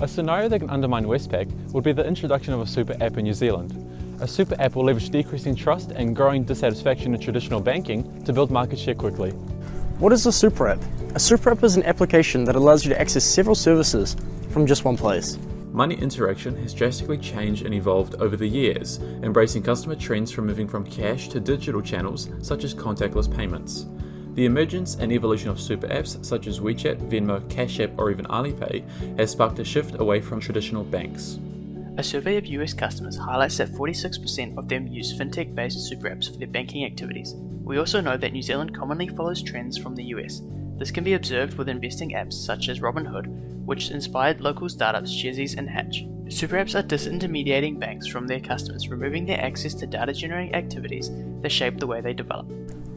A scenario that can undermine Westpac would be the introduction of a super app in New Zealand. A super app will leverage decreasing trust and growing dissatisfaction in traditional banking to build market share quickly. What is a super app? A super app is an application that allows you to access several services from just one place. Money interaction has drastically changed and evolved over the years, embracing customer trends from moving from cash to digital channels such as contactless payments. The emergence and evolution of super apps such as WeChat, Venmo, Cash App or even Alipay has sparked a shift away from traditional banks. A survey of US customers highlights that 46% of them use fintech based super apps for their banking activities. We also know that New Zealand commonly follows trends from the US. This can be observed with investing apps such as Robinhood, which inspired local startups Sharesies and Hatch. Super apps are disintermediating banks from their customers, removing their access to data generating activities that shape the way they develop.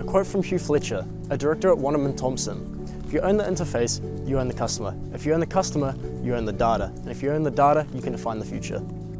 A quote from Hugh Fletcher, a director at Wunderman Thompson. If you own the interface, you own the customer. If you own the customer, you own the data. And if you own the data, you can define the future.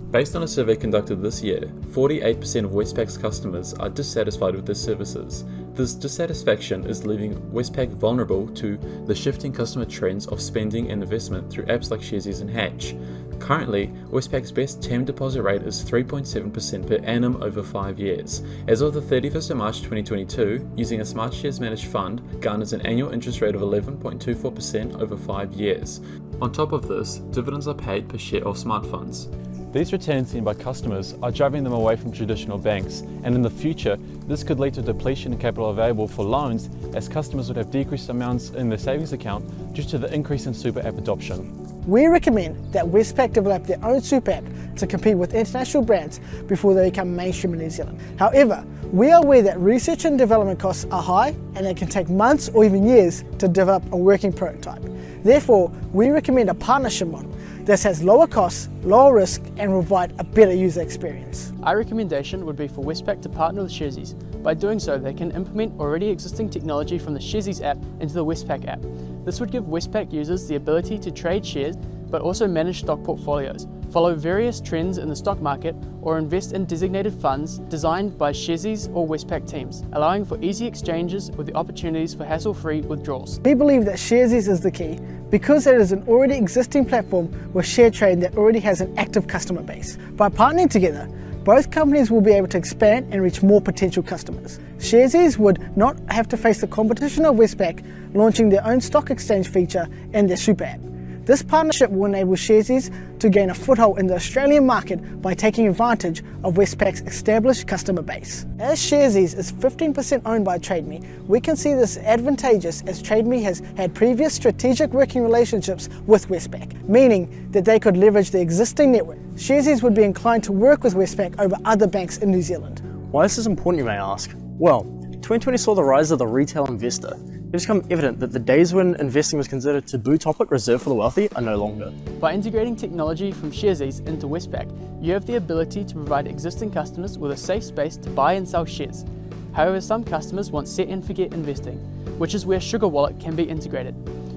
Based on a survey conducted this year, 48% of Westpac's customers are dissatisfied with their services. This dissatisfaction is leaving Westpac vulnerable to the shifting customer trends of spending and investment through apps like Sharesies and Hatch. Currently, Westpac's best term deposit rate is 3.7% per annum over 5 years. As of the 31st of March 2022, using a Smartshares managed fund garners an annual interest rate of 11.24% over 5 years. On top of this, dividends are paid per share of smart funds. These returns seen by customers are driving them away from traditional banks, and in the future, this could lead to depletion in capital available for loans as customers would have decreased amounts in their savings account due to the increase in super app adoption. We recommend that Westpac develop their own super app to compete with international brands before they become mainstream in New Zealand. However, we are aware that research and development costs are high and it can take months or even years to develop a working prototype. Therefore, we recommend a partnership model this has lower costs, lower risk and will provide a better user experience. Our recommendation would be for Westpac to partner with Sharesies. By doing so, they can implement already existing technology from the Sharesies app into the Westpac app. This would give Westpac users the ability to trade shares but also manage stock portfolios, follow various trends in the stock market, or invest in designated funds designed by Sharesies or Westpac teams, allowing for easy exchanges with the opportunities for hassle-free withdrawals. We believe that Sharesies is the key because it is an already existing platform with share trading that already has an active customer base. By partnering together, both companies will be able to expand and reach more potential customers. Sharesies would not have to face the competition of Westpac launching their own stock exchange feature in their super app. This partnership will enable Sharesies to gain a foothold in the Australian market by taking advantage of Westpac's established customer base. As Sharesies is 15% owned by TradeMe, we can see this advantageous as TradeMe has had previous strategic working relationships with Westpac, meaning that they could leverage the existing network. Sharesies would be inclined to work with Westpac over other banks in New Zealand. Why is this is important you may ask? Well, 2020 saw the rise of the retail investor, it's become evident that the days when investing was considered a taboo topic reserved for the wealthy are no longer. By integrating technology from Sharesies into Westpac, you have the ability to provide existing customers with a safe space to buy and sell shares. However, some customers want set and forget investing, which is where Sugar Wallet can be integrated.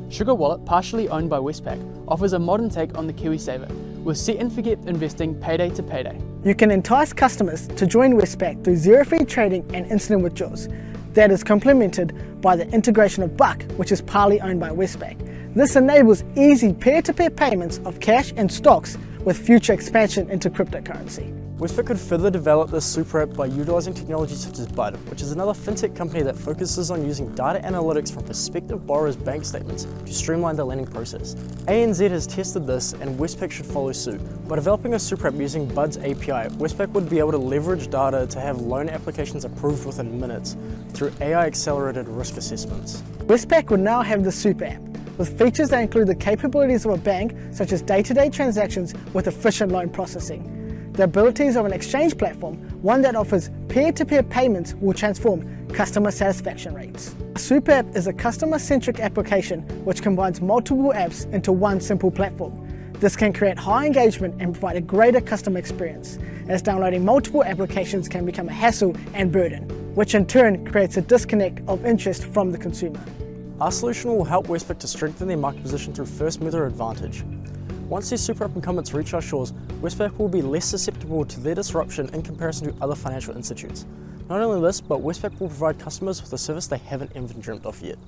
Sugar Wallet, partially owned by Westpac, offers a modern take on the KiwiSaver, with set and forget investing payday to payday. You can entice customers to join Westpac through zero fee trading and instant withdrawals that is complemented by the integration of Buck, which is partly owned by Westpac. This enables easy peer-to-peer -peer payments of cash and stocks with future expansion into cryptocurrency. Westpac could further develop this super app by utilising technology such as Bud, which is another fintech company that focuses on using data analytics from prospective borrowers' bank statements to streamline the lending process. ANZ has tested this and Westpac should follow suit. By developing a super app using Bud's API, Westpac would be able to leverage data to have loan applications approved within minutes through AI-accelerated risk assessments. Westpac would now have the super app, with features that include the capabilities of a bank, such as day-to-day -day transactions with efficient loan processing. The abilities of an exchange platform, one that offers peer-to-peer -peer payments will transform customer satisfaction rates. A super app is a customer-centric application which combines multiple apps into one simple platform. This can create high engagement and provide a greater customer experience, as downloading multiple applications can become a hassle and burden, which in turn creates a disconnect of interest from the consumer. Our solution will help Westpac to strengthen their market position through first mover advantage. Once these super app incumbents reach our shores, Westpac will be less susceptible to their disruption in comparison to other financial institutes. Not only this, but Westpac will provide customers with a service they haven't even dreamt of yet.